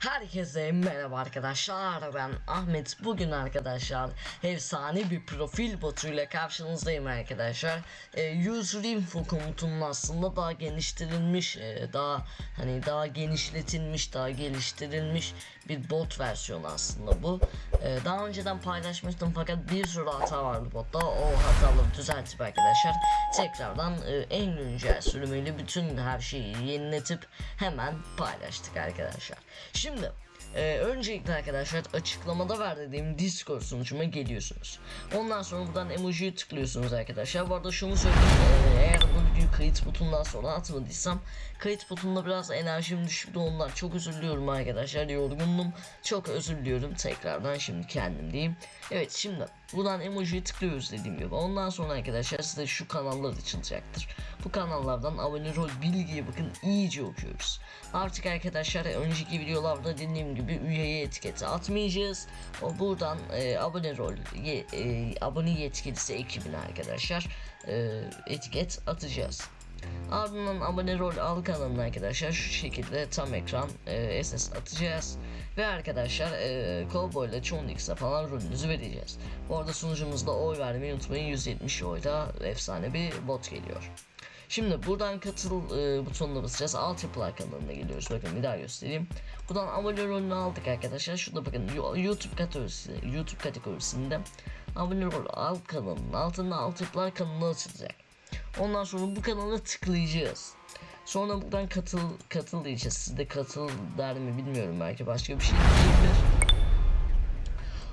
Herkese merhaba arkadaşlar. Ben Ahmet. Bugün arkadaşlar efsane bir profil botuyla karşınızdayım arkadaşlar. E, user info komutunun aslında daha geliştirilmiş e, daha hani daha genişletilmiş daha geliştirilmiş bir bot versiyonu aslında bu. E, daha önceden paylaşmıştım fakat bir sürü hata vardı botta. O hataları düzeltip arkadaşlar tekrardan e, en güncel sürümüyle bütün her şeyi yeniletip hemen paylaştık arkadaşlar. Şimdi ee, öncelikle arkadaşlar açıklamada verdiğim Discord sunucuma geliyorsunuz. Ondan sonra buradan emojiyi tıklıyorsunuz arkadaşlar. Bu arada şunu söyleyeyim. ee, eğer bu videoyu kayıt butonundan sonra atmadıysam kayıt butonunda biraz enerjim düşüktü ondan çok özür diliyorum arkadaşlar. Yorgundum. Çok özür diliyorum. Tekrardan şimdi kendim diyeyim. Evet şimdi buradan emojiyi tıklıyoruz dediğim gibi. Ondan sonra arkadaşlar size şu kanallar açılacaktır. Bu kanallardan abone rol bilgiye bakın iyice okuyoruz. Artık arkadaşlar önceki videolarda dediğim gibi üyeye etiketi atmayacağız. O buradan e, abone rol ye, e, abone yetkilisi ekibine arkadaşlar e, etiket atacağız. Ardından abone rol al kanalına arkadaşlar şu şekilde tam ekran e, SS atacağız. Ve arkadaşlar e, Cowboy ile Chondix'e falan rolünüzü vereceğiz. Bu arada sunucumuzda oy vermeyi unutmayın 170 oyda efsane bir bot geliyor. Şimdi buradan katıl e, butonuna basacağız. Altyapılar kanalına geliyoruz. Bakın bir daha göstereyim. Buradan abone rolünü aldık arkadaşlar. Şurada bakın YouTube kategorisi, YouTube kategorisinde abone rol alt kanalının altında altyapılar kanalı açılacak. Ondan sonra bu kanala tıklayacağız. Sonra buradan katıl katıl diyeceğiz. Siz de katıl der mi bilmiyorum belki başka bir şey diyebilir.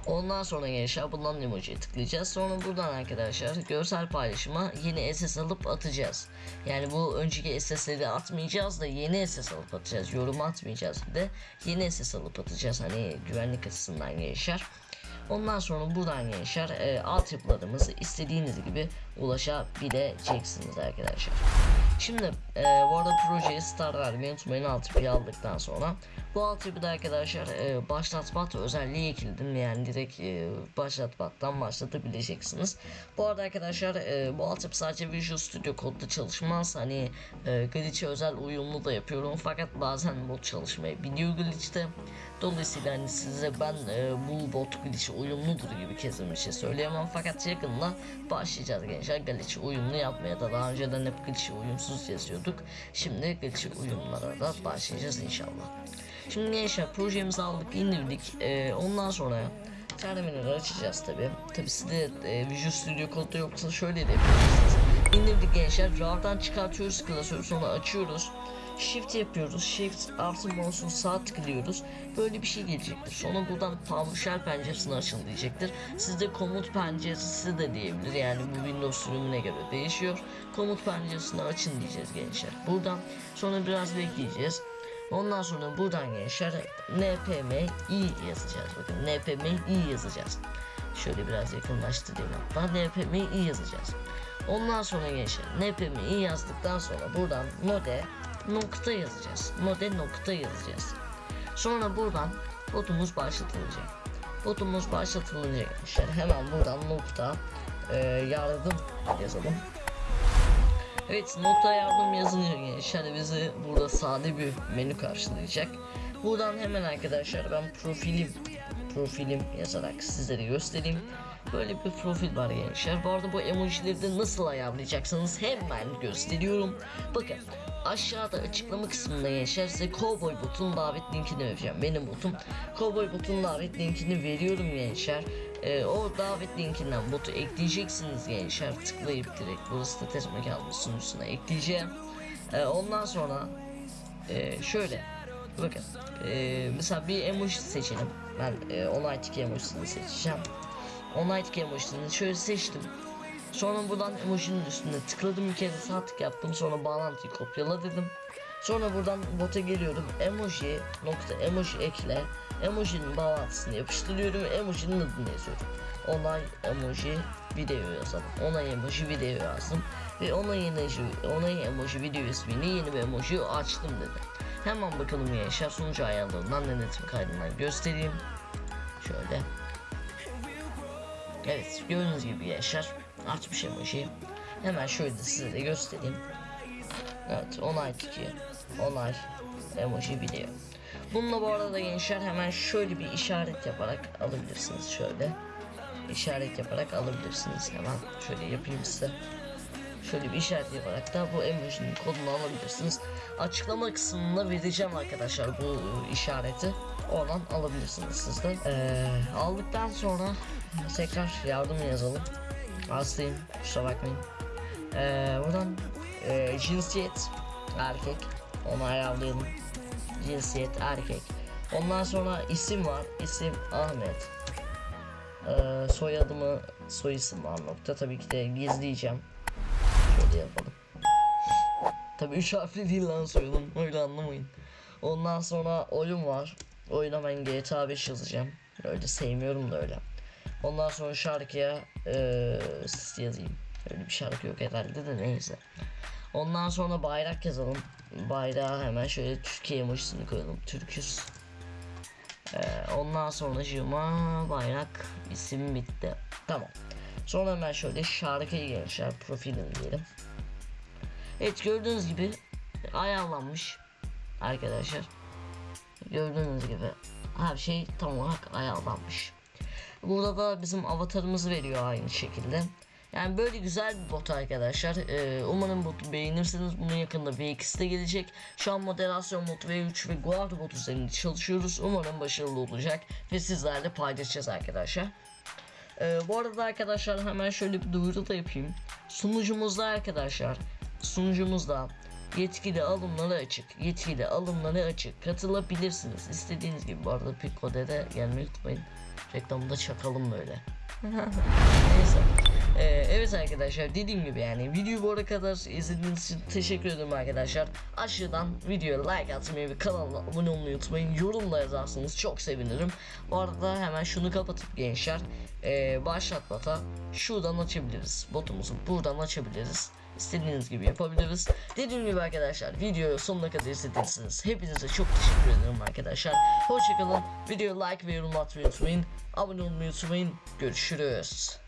Ondan sonra gençler bundan emojiye tıklayacağız. Sonra buradan arkadaşlar görsel paylaşıma yeni SS alıp atacağız. Yani bu önceki SS'leri atmayacağız da yeni SS alıp atacağız. Yorum atmayacağız bir de yeni SS alıp atacağız. Hani güvenlik açısından gençler. Ondan sonra buradan gençler e, altyapılarımızı istediğiniz gibi ulaşabileceksiniz arkadaşlar. Şimdi e, bu arada projeye start vermeyi unutmayın altyapıyı aldıktan sonra. Bu altyapıda arkadaşlar e, başlat bat özelliği ekledim yani direkt e, başlat battan başlatabileceksiniz. Bu arada arkadaşlar e, bu altyapı sadece Visual Studio kodda çalışmaz. Hani e, glitch'e özel uyumlu da yapıyorum fakat bazen bot çalışmayabiliyor glitch'te. Dolayısıyla hani size ben e, bu bot glitch'e uyumludur gibi kesin bir şey söyleyemem fakat yakında başlayacağız gençler glitch'e uyumlu yapmaya da daha önceden hep glitch'e uyumsuz yazıyorduk. Şimdi glitch'e uyumlara da başlayacağız inşallah. Şimdi gençler projemizi aldık indirdik e, ondan sonra terminali açacağız tabi. Tabi sizde e, Visual Studio kodda yoksa şöyle de yapabilirsiniz. İndirdik gençler RAR'dan çıkartıyoruz klasörü sonra açıyoruz. Shift yapıyoruz. Shift artı mouse'un sağ tıklıyoruz. Böyle bir şey gelecektir. Sonra buradan PowerShell penceresini açın diyecektir. Sizde komut penceresi de diyebilir. Yani bu Windows sürümüne göre değişiyor. Komut penceresini açın diyeceğiz gençler. Buradan sonra biraz bekleyeceğiz. Ondan sonra buradan gençler npmi yazacağız. Bakın npmi yazacağız. Şöyle biraz yakınlaştırayım hatta npmi yazacağız. Ondan sonra gençler npmi yazdıktan sonra buradan node nokta yazacağız. Node nokta yazacağız. Sonra buradan botumuz başlatılacak. Botumuz başlatılınca gençler hemen buradan nokta e, yardım yazalım. Evet nokta yardım yazınca gençler bizi burada sade bir menü karşılayacak. Buradan hemen arkadaşlar ben profilim profilim yazarak sizlere göstereyim. Böyle bir profil var gençler. Bu arada bu emojileri de nasıl ayarlayacaksınız hemen gösteriyorum. Bakın aşağıda açıklama kısmında gençler size Cowboy botun davet linkini vereceğim. Benim botum Cowboy botun davet linkini veriyorum gençler. Ee, o davet linkinden botu ekleyeceksiniz gençler. Tıklayıp direkt burası da test mekanı sunucusuna ekleyeceğim. Ee, ondan sonra e, şöyle bakın e, mesela bir emoji seçelim. Ben e, onay tiki emojisini seçeceğim. Tiki emojisini şöyle seçtim. Sonra buradan emojinin üstüne tıkladım bir kere sağ tık yaptım sonra bağlantıyı kopyala dedim. Sonra buradan bota geliyorum emoji nokta emoji ekle emojinin bağlantısını yapıştırıyorum emojinin adını yazıyorum. Onay emoji video yazalım. Onay emoji video yazdım ve onay emoji onay emoji video ismini yeni bir emoji açtım dedim. Hemen bakalım gençler sunucu ayarlarından denetim kaydından göstereyim. Şöyle. Evet gördüğünüz gibi gençler açmış emoji. Hemen şöyle de size de göstereyim. Evet onay tiki onay emoji video. Bununla bu arada gençler hemen şöyle bir işaret yaparak alabilirsiniz şöyle. İşaret yaparak alabilirsiniz hemen şöyle yapayım size. Şöyle bir işaret yaparak da bu emojinin kodunu alabilirsiniz. Açıklama kısmında vereceğim arkadaşlar bu işareti. Oradan alabilirsiniz siz de. Ee, aldıktan sonra tekrar yardım yazalım. Hastayım kusura bakmayın. Ee, buradan e, cinsiyet erkek onu ayarlayalım. Cinsiyet erkek. Ondan sonra isim var. İsim Ahmet. Ee, soyadımı soy isim var nokta. Tabii ki de gizleyeceğim. Şöyle yapalım. Tabii üç harfli değil lan soyadım. Öyle anlamayın. Ondan sonra oyun var. Oyuna ben GTA 5 yazacağım. Öyle sevmiyorum da öyle. Ondan sonra şarkıya eee yazayım. Öyle bir şarkı yok herhalde de neyse. Ondan sonra bayrak yazalım. Bayrağa hemen şöyle Türkiye emojisini koyalım. Türküs. Eee, ondan sonra cıma bayrak isim bitti. Tamam. Sonra hemen şöyle şarkıyı gençler profilim diyelim. Evet gördüğünüz gibi ayarlanmış arkadaşlar. Gördüğünüz gibi her şey tam olarak ayarlanmış. Burada da bizim avatarımızı veriyor aynı şekilde. Yani böyle güzel bir bot arkadaşlar. Ee, umarım botu beğenirsiniz. Bunun yakında V2'si de gelecek. Şu an moderasyon botu V3 ve Guard bot üzerinde çalışıyoruz. Umarım başarılı olacak ve sizlerle paylaşacağız arkadaşlar. Ee, bu arada arkadaşlar hemen şöyle bir duyuru da yapayım. Sunucumuzda arkadaşlar sunucumuzda yetkili alımları açık. Yetkili alımları açık. Katılabilirsiniz. İstediğiniz gibi bu arada Picode'de gelmeyi unutmayın. Reklamı da çakalım böyle. Neyse. Ee, evet arkadaşlar dediğim gibi yani videoyu bu arada kadar izlediğiniz için teşekkür ederim arkadaşlar. Aşağıdan videoya like atmayı ve kanala abone olmayı unutmayın. Yorum da yazarsanız çok sevinirim. Bu arada hemen şunu kapatıp gençler ee, başlat bota şuradan açabiliriz. Botumuzu buradan açabiliriz. İstediğiniz gibi yapabiliriz. Dediğim gibi arkadaşlar videoyu sonuna kadar izlediyseniz hepinize çok teşekkür ederim arkadaşlar. Hoşçakalın. Videoyu like ve yorum atmayı unutmayın. Abone olmayı unutmayın. Görüşürüz.